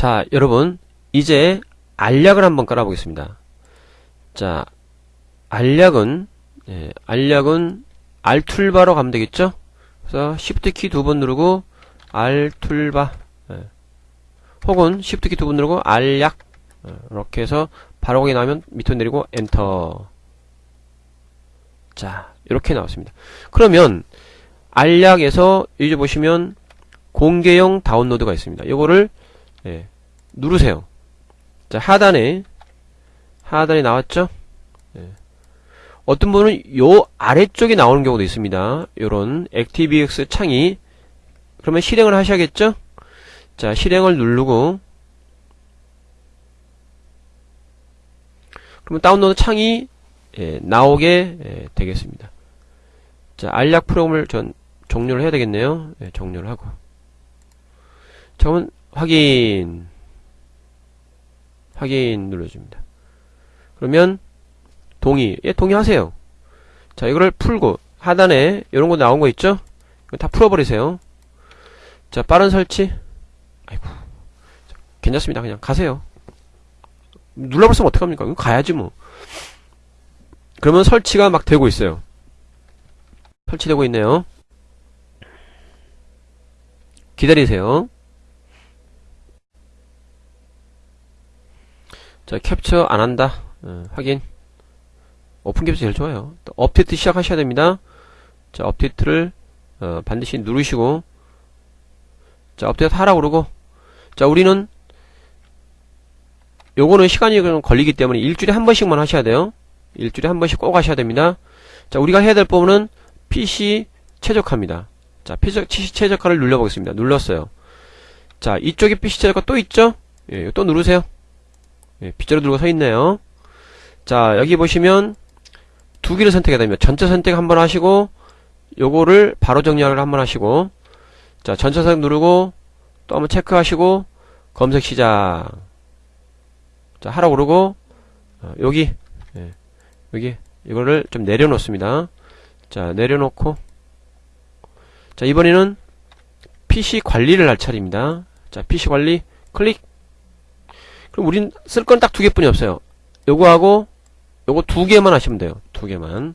자, 여러분, 이제 알약을 한번 깔아보겠습니다. 자, 알약은, 예, 알약은 알툴바로 가면 되겠죠? 그래서 Shift 키 두 번 누르고, 알툴바, 예. 혹은 Shift 키 두 번 누르고, 알약, 예, 이렇게 해서 바로 거기 나오면 밑으로 내리고, 엔터. 자, 이렇게 나왔습니다. 그러면, 알약에서 이제 보시면, 공개용 다운로드가 있습니다. 이거를 예, 누르세요. 자 하단에 하단에 나왔죠? 예. 어떤 분은 요 아래쪽에 나오는 경우도 있습니다. 요런 ActiveX 창이 그러면 실행을 하셔야겠죠? 자 실행을 누르고 그러면 다운로드 창이 예, 나오게 예, 되겠습니다. 자 알약 프로그램을 전 종료를 해야 되겠네요. 예, 종료를 하고 자, 그러면 확인 확인 눌러줍니다. 그러면 동의 예 동의하세요. 자 이거를 풀고 하단에 이런 거 나온 거 있죠? 이거 다 풀어버리세요. 자 빠른 설치 아이고 자, 괜찮습니다. 그냥 가세요. 눌러버렸으면 어떡합니까? 이거 가야지 뭐. 그러면 설치가 막 되고 있어요. 설치되고 있네요. 기다리세요. 자, 캡처 안 한다. 어, 확인. 오픈 캡처 제일 좋아요. 또 업데이트 시작하셔야 됩니다. 자, 업데이트를 어, 반드시 누르시고 자, 업데이트 하라고 그러고 자, 우리는 요거는 시간이 좀 걸리기 때문에 일주일에 한 번씩만 하셔야 돼요. 일주일에 한 번씩 꼭 하셔야 됩니다. 자, 우리가 해야 될 부분은 PC 최적화입니다. 자, PC 최적화를 눌러보겠습니다. 눌렀어요. 자, 이쪽에 PC 최적화 또 있죠? 예, 또 누르세요. 예, 빗자루 들고 서 있네요. 자, 여기 보시면 두 개를 선택해야 됩니다. 전체 선택 한번 하시고 요거를 바로 정리하를 한번 하시고 자, 전체 선택 누르고 또 한번 체크하시고 검색 시작. 자, 하라고 그러고 어, 여기 예, 여기 이거를 좀 내려놓습니다. 자, 내려놓고 자, 이번에는 PC 관리를 할 차례입니다. 자, PC 관리 클릭 그럼 우린 쓸 건 딱 두 개뿐이 없어요. 요거하고 요거 두 개만 하시면 돼요. 두 개만.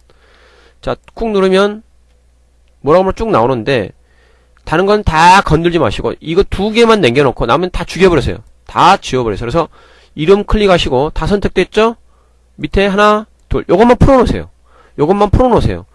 자, 꾹 누르면 뭐라고 하면 쭉 나오는데 다른 건 다 건들지 마시고 이거 두 개만 남겨놓고 남은 다 죽여버리세요. 다 지워버리세요. 그래서 이름 클릭하시고 다 선택됐죠? 밑에 하나, 둘 요것만 풀어놓으세요. 요것만 풀어놓으세요.